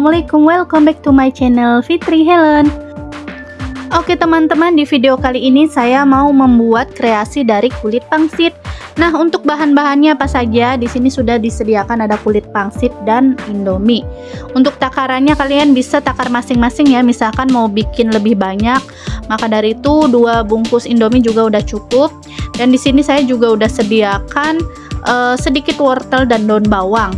assalamualaikum. Welcome back to my channel Fitri Helen. Oke teman-teman di video kali ini saya mau membuat kreasi dari kulit pangsit. Nah untuk bahan-bahannya apa saja? Di sini sudah disediakan ada kulit pangsit dan indomie. Untuk takarannya kalian bisa takar masing-masing ya. Misalkan mau bikin lebih banyak maka dari itu dua bungkus indomie juga udah cukup. Dan di sini saya juga udah sediakan uh, sedikit wortel dan daun bawang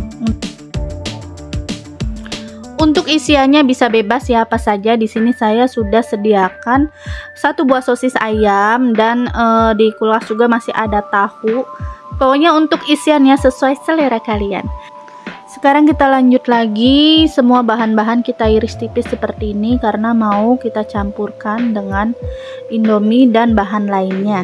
untuk isiannya bisa bebas ya apa saja. Di sini saya sudah sediakan satu buah sosis ayam dan e, di kulkas juga masih ada tahu. Pokoknya untuk isiannya sesuai selera kalian. Sekarang kita lanjut lagi, semua bahan-bahan kita iris tipis seperti ini karena mau kita campurkan dengan indomie dan bahan lainnya.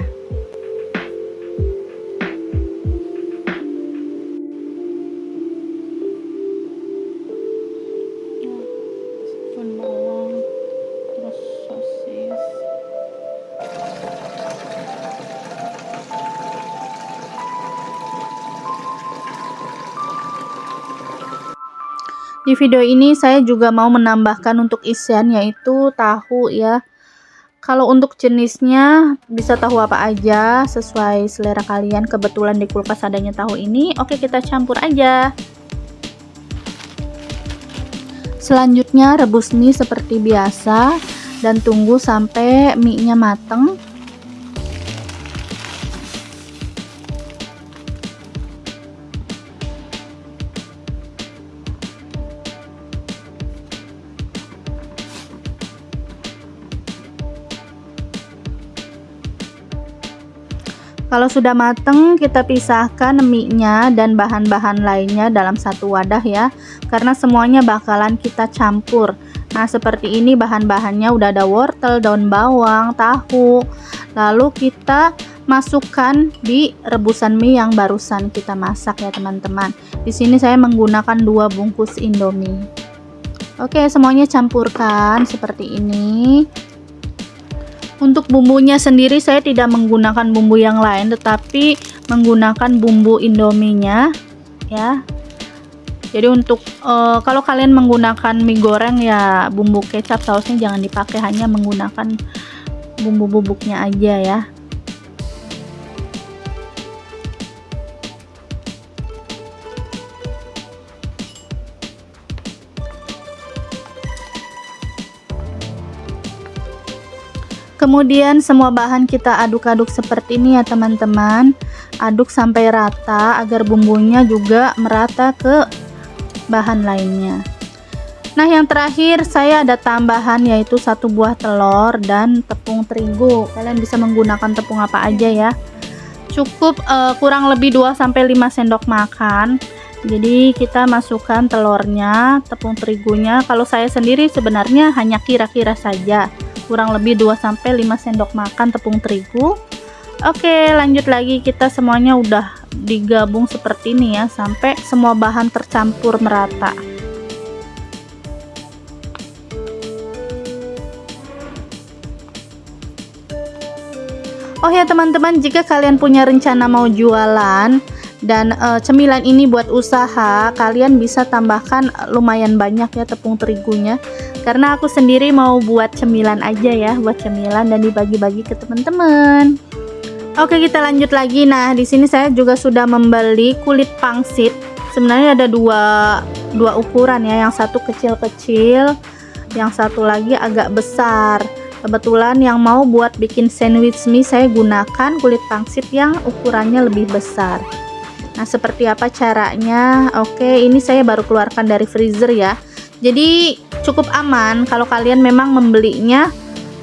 Di video ini saya juga mau menambahkan untuk isian yaitu tahu ya. Kalau untuk jenisnya bisa tahu apa aja sesuai selera kalian. Kebetulan di kulkas adanya tahu ini. Oke, kita campur aja. Selanjutnya rebus mie seperti biasa dan tunggu sampai mie-nya mateng. Kalau sudah mateng, kita pisahkan mie-nya dan bahan-bahan lainnya dalam satu wadah ya. Karena semuanya bakalan kita campur. Nah, seperti ini bahan-bahannya udah ada wortel, daun bawang, tahu. Lalu kita masukkan di rebusan mie yang barusan kita masak ya, teman-teman. Di sini saya menggunakan dua bungkus Indomie. Oke, semuanya campurkan seperti ini. Untuk bumbunya sendiri saya tidak menggunakan bumbu yang lain tetapi menggunakan bumbu indominya ya. Jadi untuk uh, kalau kalian menggunakan mie goreng ya bumbu kecap sausnya jangan dipakai hanya menggunakan bumbu bubuknya aja ya. Kemudian semua bahan kita aduk-aduk seperti ini ya teman-teman. Aduk sampai rata agar bumbunya juga merata ke bahan lainnya. Nah yang terakhir saya ada tambahan yaitu satu buah telur dan tepung terigu. Kalian bisa menggunakan tepung apa aja ya. Cukup uh, kurang lebih 2-5 sendok makan. Jadi kita masukkan telurnya tepung terigunya. Kalau saya sendiri sebenarnya hanya kira-kira saja kurang lebih 2-5 sendok makan tepung terigu. Oke lanjut lagi. Kita semuanya udah digabung seperti ini ya sampai semua bahan tercampur merata. Oh ya teman-teman jika kalian punya rencana mau jualan dan e, cemilan ini buat usaha kalian bisa tambahkan lumayan banyak ya tepung terigunya karena aku sendiri mau buat cemilan aja ya buat cemilan dan dibagi-bagi ke teman-teman. Oke kita lanjut lagi. Nah di sini saya juga sudah membeli kulit pangsit. Sebenarnya ada dua dua ukuran ya yang satu kecil-kecil yang satu lagi agak besar. Kebetulan yang mau buat bikin sandwich mie saya gunakan kulit pangsit yang ukurannya lebih besar. Nah, seperti apa caranya? Oke, ini saya baru keluarkan dari freezer ya. Jadi cukup aman kalau kalian memang membelinya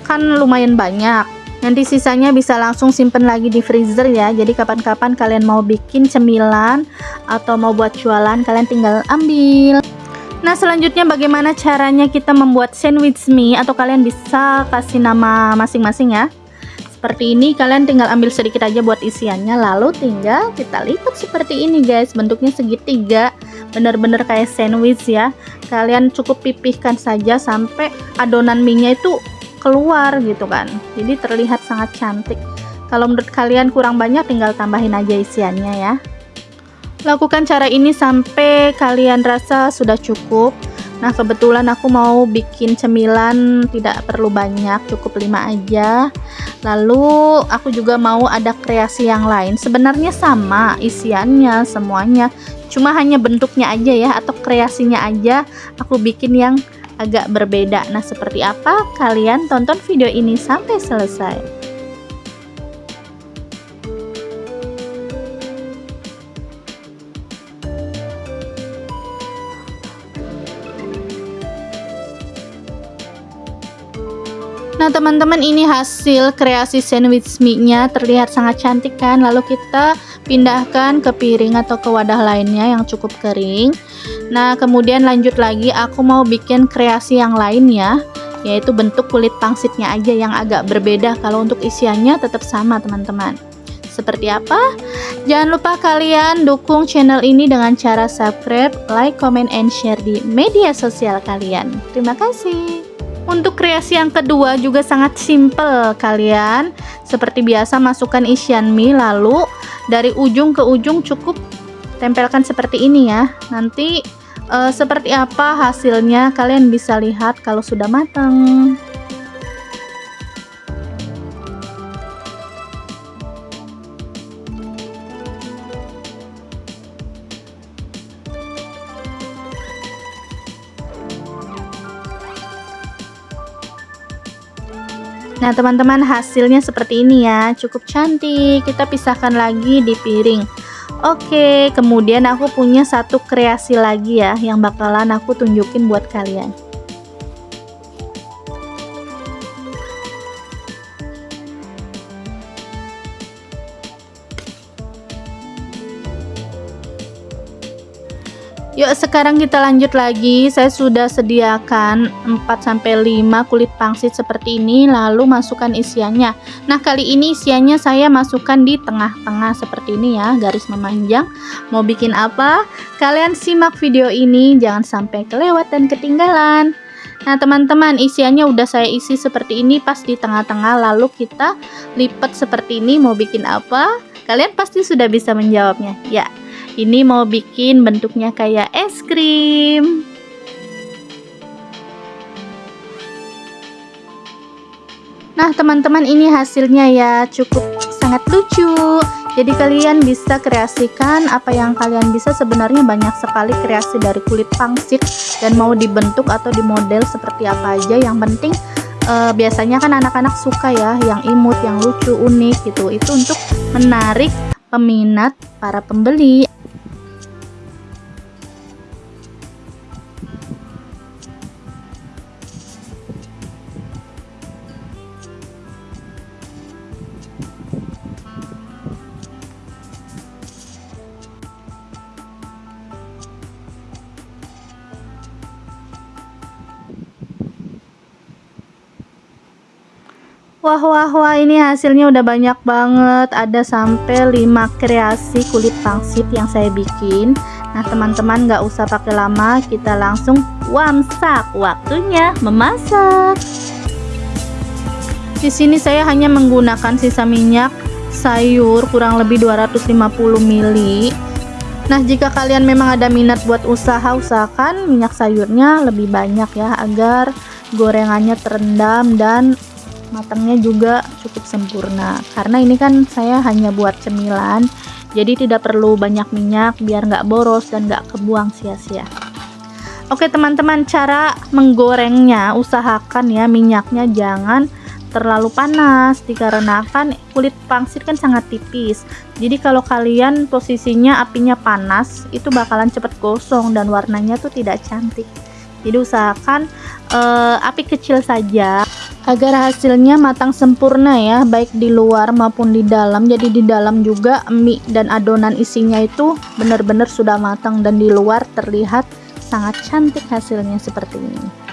kan lumayan banyak. Nanti sisanya bisa langsung simpen lagi di freezer ya. Jadi kapan-kapan kalian mau bikin cemilan atau mau buat jualan, kalian tinggal ambil. Nah, selanjutnya bagaimana caranya kita membuat sandwich mie atau kalian bisa kasih nama masing-masing ya seperti ini kalian tinggal ambil sedikit aja buat isiannya. Lalu tinggal kita lipat seperti ini guys. Bentuknya segitiga. Bener-bener kayak sandwich ya. Kalian cukup pipihkan saja sampai adonan mie nya itu keluar gitu kan. Jadi terlihat sangat cantik. Kalau menurut kalian kurang banyak tinggal tambahin aja isiannya ya. Lakukan cara ini sampai kalian rasa sudah cukup Nah kebetulan aku mau bikin cemilan tidak perlu banyak cukup 5 aja. Lalu aku juga mau ada kreasi yang lain. Sebenarnya sama isiannya semuanya. Cuma hanya bentuknya aja ya atau kreasinya aja Aku bikin yang agak berbeda. Nah seperti apa? Kalian tonton video ini sampai selesai Nah teman-teman ini hasil kreasi sandwich mie-nya terlihat sangat cantik kan Lalu kita pindahkan ke piring atau ke wadah lainnya yang cukup kering Nah kemudian lanjut lagi aku mau bikin kreasi yang lain ya Yaitu bentuk kulit pangsitnya aja yang agak berbeda Kalau untuk isiannya tetap sama teman-teman seperti apa? Jangan lupa kalian dukung channel ini dengan cara subscribe, like, comment, and share di media sosial kalian. Terima kasih. Untuk kreasi yang kedua juga sangat simple kalian. Seperti biasa masukkan isian mie lalu dari ujung ke ujung cukup tempelkan seperti ini ya. Nanti uh, seperti apa hasilnya kalian bisa lihat kalau sudah matang Nah teman-teman hasilnya seperti ini ya. Cukup cantik. Kita pisahkan lagi di piring. Oke kemudian aku punya satu kreasi lagi ya Yang bakalan aku tunjukin buat kalian Yuk sekarang kita lanjut lagi. Saya sudah sediakan 4-5 kulit pangsit seperti ini Lalu masukkan isiannya. Nah kali ini isiannya saya masukkan di tengah-tengah seperti ini ya Garis memanjang. Mau bikin apa? Kalian simak video ini Jangan sampai kelewat dan ketinggalan. Nah teman-teman isiannya udah saya isi seperti ini pas di tengah-tengah Lalu kita lipat seperti ini Mau bikin apa? Kalian pasti sudah bisa menjawabnya. Ya ini mau bikin bentuknya kayak es krim. Nah, teman-teman ini hasilnya ya cukup sangat lucu. Jadi kalian bisa kreasikan apa yang kalian bisa sebenarnya banyak sekali kreasi dari kulit pangsit dan mau dibentuk atau dimodel seperti apa aja yang penting uh, biasanya kan anak-anak suka ya yang imut, yang lucu, unik gitu. Itu untuk menarik peminat para pembeli Wah wah wah ini hasilnya udah banyak banget. Ada sampai 5 kreasi kulit pangsit yang saya bikin. Nah teman-teman gak usah pakai lama. Kita langsung wamsak. Waktunya memasak. Di sini saya hanya menggunakan sisa minyak sayur kurang lebih 250 ml Nah jika kalian memang ada minat buat usaha Usahakan minyak sayurnya lebih banyak ya Agar gorengannya terendam dan matangnya juga cukup sempurna. Karena ini kan saya hanya buat cemilan jadi tidak perlu banyak minyak biar nggak boros dan nggak kebuang sia-sia. Oke teman-teman cara menggorengnya usahakan ya minyaknya jangan terlalu panas dikarenakan kulit pangsit kan sangat tipis. Jadi kalau kalian posisinya apinya panas itu bakalan cepet gosong dan warnanya tuh tidak cantik. Jadi usahakan uh, api kecil saja agar hasilnya matang sempurna ya baik di luar maupun di dalam. Jadi di dalam juga mie dan adonan isinya itu benar-benar sudah matang dan di luar terlihat sangat cantik hasilnya seperti ini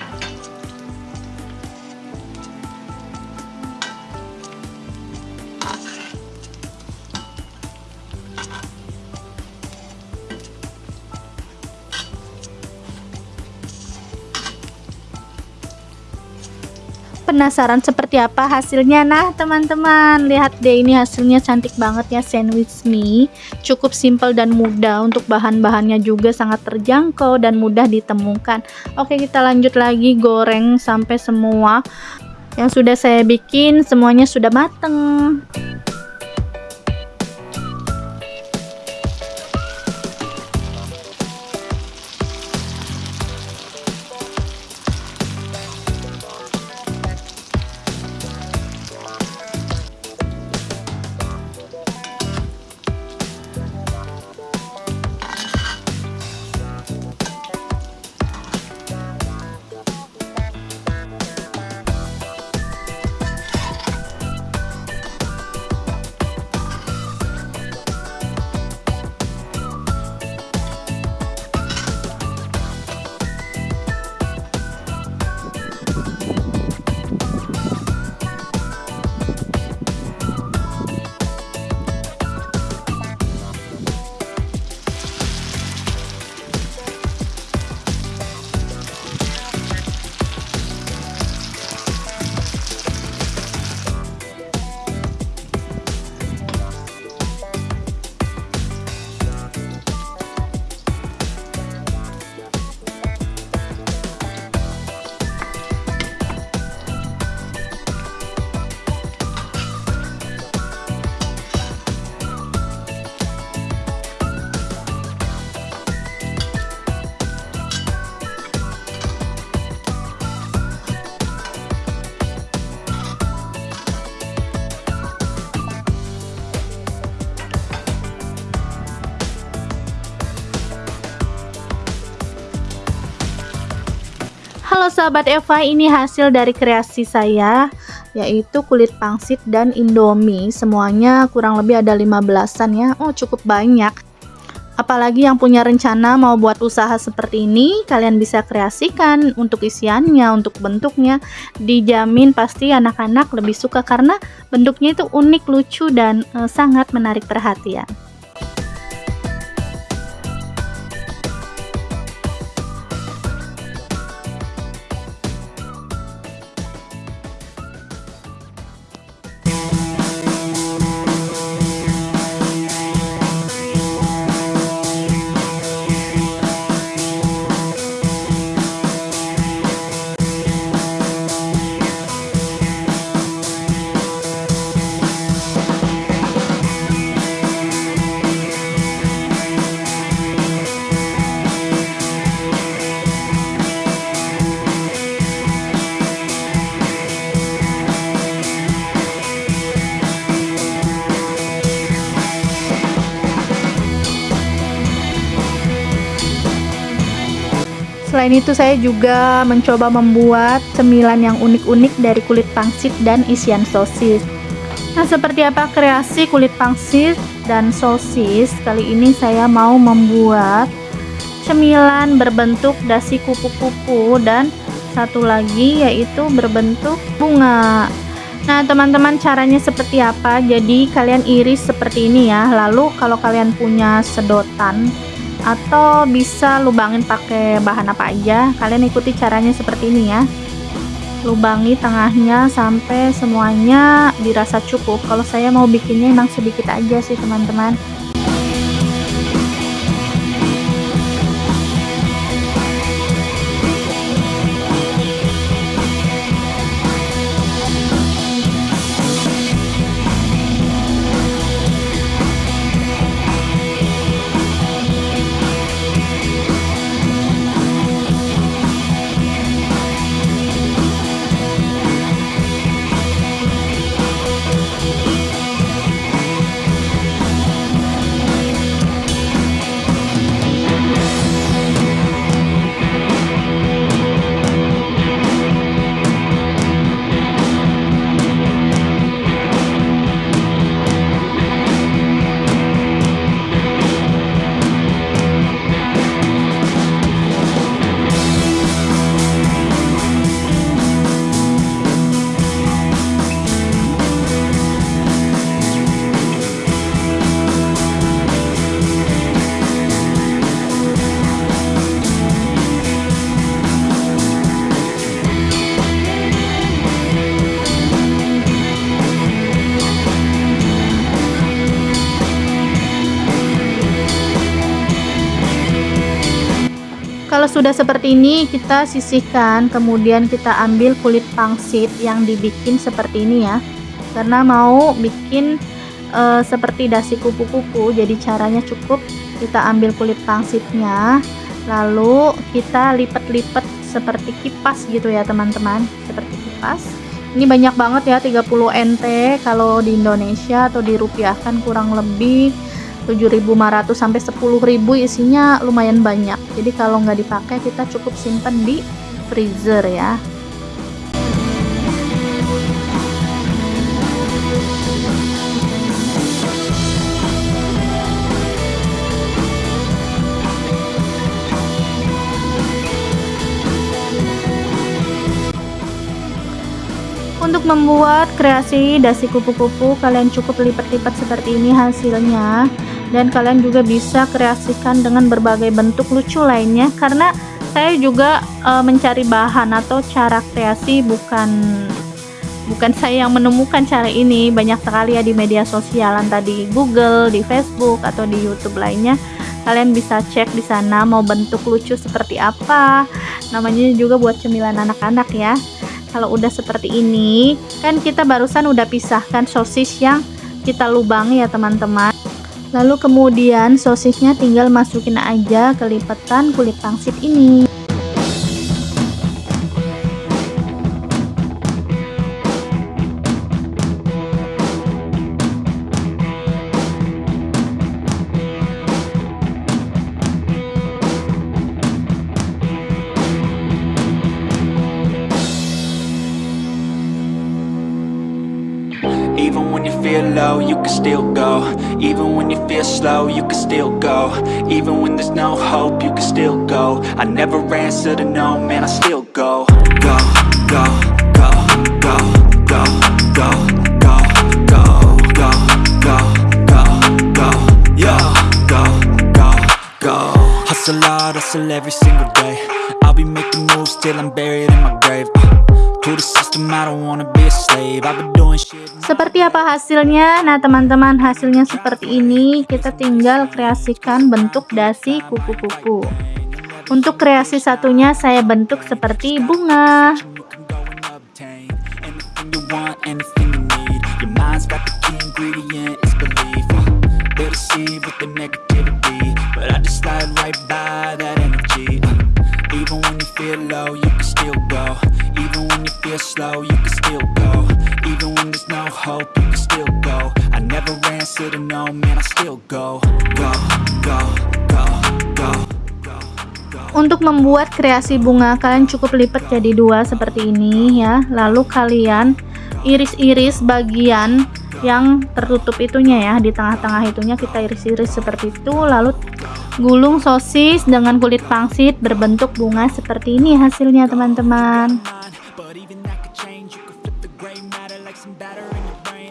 penasaran seperti apa hasilnya? Nah, teman-teman, lihat deh ini hasilnya cantik banget ya sandwich mie. Cukup simple dan mudah untuk bahan-bahannya juga sangat terjangkau dan mudah ditemukan. Oke, kita lanjut lagi goreng sampai semua yang sudah saya bikin semuanya sudah mateng. Sahabat Eva, ini hasil dari kreasi saya yaitu kulit pangsit dan indomie. Semuanya kurang lebih ada 15-an ya. Oh, cukup banyak. Apalagi yang punya rencana mau buat usaha seperti ini, kalian bisa kreasikan untuk isiannya, untuk bentuknya. Dijamin pasti anak-anak lebih suka karena bentuknya itu unik, lucu dan e, sangat menarik perhatian. Selain itu saya juga mencoba membuat cemilan yang unik-unik dari kulit pangsit dan isian sosis. Nah, seperti apa kreasi kulit pangsit dan sosis? Kali ini saya mau membuat cemilan berbentuk dasi kupu-kupu dan satu lagi yaitu berbentuk bunga. Nah, teman-teman caranya seperti apa? Jadi kalian iris seperti ini ya. Lalu kalau kalian punya sedotan atau bisa lubangin pakai bahan apa aja. Kalian ikuti caranya seperti ini ya. Lubangi tengahnya sampai semuanya dirasa cukup. Kalau saya mau bikinnya emang sedikit aja sih teman-teman sudah seperti ini kita sisihkan kemudian kita ambil kulit pangsit yang dibikin seperti ini ya. Karena mau bikin e, seperti dasi kupu-kupu jadi caranya cukup. Kita ambil kulit pangsitnya lalu kita lipat-lipat seperti kipas gitu ya teman-teman. Seperti kipas. Ini banyak banget ya 30 NT kalau di Indonesia atau dirupiahkan kurang lebih 7.500 sampai 10.000 isinya lumayan banyak. Jadi kalau nggak dipakai kita cukup simpan di freezer ya. Untuk membuat kreasi dasi kupu-kupu kalian cukup lipat-lipat seperti ini hasilnya dan kalian juga bisa kreasikan dengan berbagai bentuk lucu lainnya. Karena saya juga e, mencari bahan atau cara kreasi bukan bukan saya yang menemukan cara ini. Banyak sekali ya di media sosial entah di Google, di Facebook atau di YouTube lainnya. Kalian bisa cek di sana mau bentuk lucu seperti apa. Namanya juga buat cemilan anak-anak ya. Kalau udah seperti ini kan kita barusan udah pisahkan sosis yang kita lubangi ya teman-teman Lalu kemudian sosisnya tinggal masukin aja ke lipatan kulit pangsit ini. Even when you feel slow, you can still go Even when there's no hope, you can still go I never answer to no, man, I still go Go, go, go, go, go, go, go, go, go, go, go, go, yo, go, go, go Hustle hard, hustle every single day I'll be making moves till I'm buried in my grave seperti apa hasilnya? Nah teman-teman hasilnya seperti ini. Kita tinggal kreasikan bentuk dasi kupu-kupu Untuk kreasi satunya saya bentuk seperti bunga. Feel slow, you can still go. Even when there's no hope, you can still go. I never answer to no, man, I still go Go, go, go, go. Untuk membuat kreasi bunga kalian cukup lipat jadi dua seperti ini ya. Lalu kalian iris-iris bagian yang tertutup itunya ya. Di tengah-tengah itunya kita iris-iris seperti itu. Lalu gulung sosis dengan kulit pangsit berbentuk bunga seperti ini hasilnya teman-teman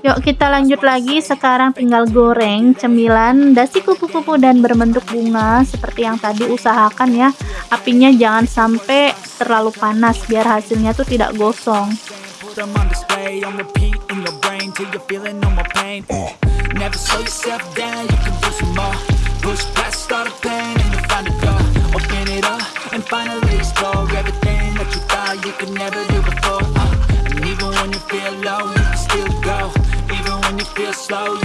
Yuk kita lanjut lagi. Sekarang tinggal goreng cemilan dasi kupu-kupu dan berbentuk bunga. Seperti yang tadi usahakan ya. Apinya jangan sampai terlalu panas biar hasilnya tuh tidak gosong real slow.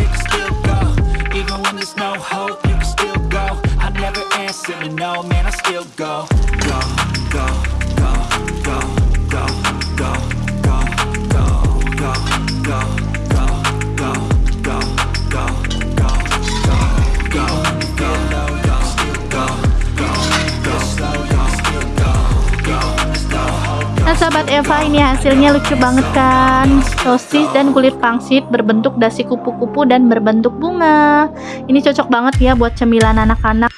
Sahabat Eva ini hasilnya lucu banget kan? Sosis dan kulit pangsit berbentuk dasi kupu-kupu dan berbentuk bunga. Ini cocok banget ya buat cemilan anak-anak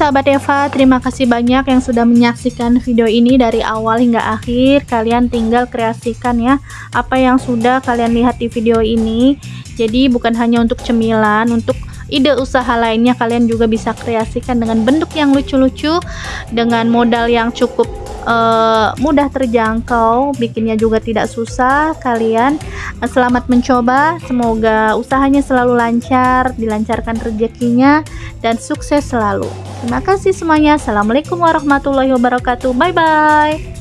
sahabat Eva, terima kasih banyak yang sudah menyaksikan video ini dari awal hingga akhir. Kalian tinggal kreasikan ya apa yang sudah kalian lihat di video ini. Jadi bukan hanya untuk cemilan, untuk ide usaha lainnya kalian juga bisa kreasikan dengan bentuk yang lucu-lucu dengan modal yang cukup uh, mudah terjangkau bikinnya juga tidak susah. Kalian uh, selamat mencoba semoga usahanya selalu lancar dilancarkan rezekinya dan sukses selalu. Terima kasih semuanya. Assalamualaikum warahmatullahi wabarakatuh. Bye bye